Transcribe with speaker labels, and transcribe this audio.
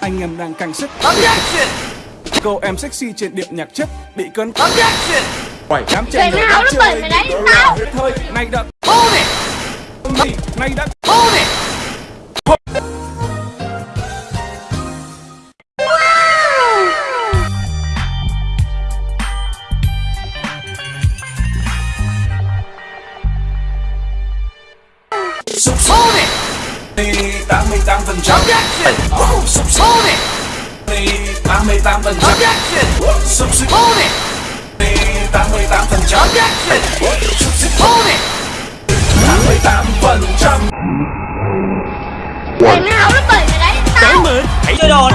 Speaker 1: Anh em đang căng sức
Speaker 2: Objection!
Speaker 1: Cô em sexy trên điệu nhạc chất Bị cơn
Speaker 2: Objection!
Speaker 1: Quẩy đám
Speaker 3: Trời
Speaker 1: trẻ
Speaker 3: nào nó bẩn mày đấy, tao.
Speaker 1: Thôi, này đã
Speaker 2: Hold it!
Speaker 1: gì Này đã
Speaker 2: Hold it! Hold it!
Speaker 1: Đi 88 phần trăm
Speaker 2: Hold it!
Speaker 1: đi 88 phần trăm xích
Speaker 2: Hold it!
Speaker 1: đi 88 phần trăm xích
Speaker 2: Hold it!
Speaker 1: 88 phần trăm
Speaker 3: Trời nào nó bẩn mày đấy, tao.
Speaker 2: Hãy chơi đồ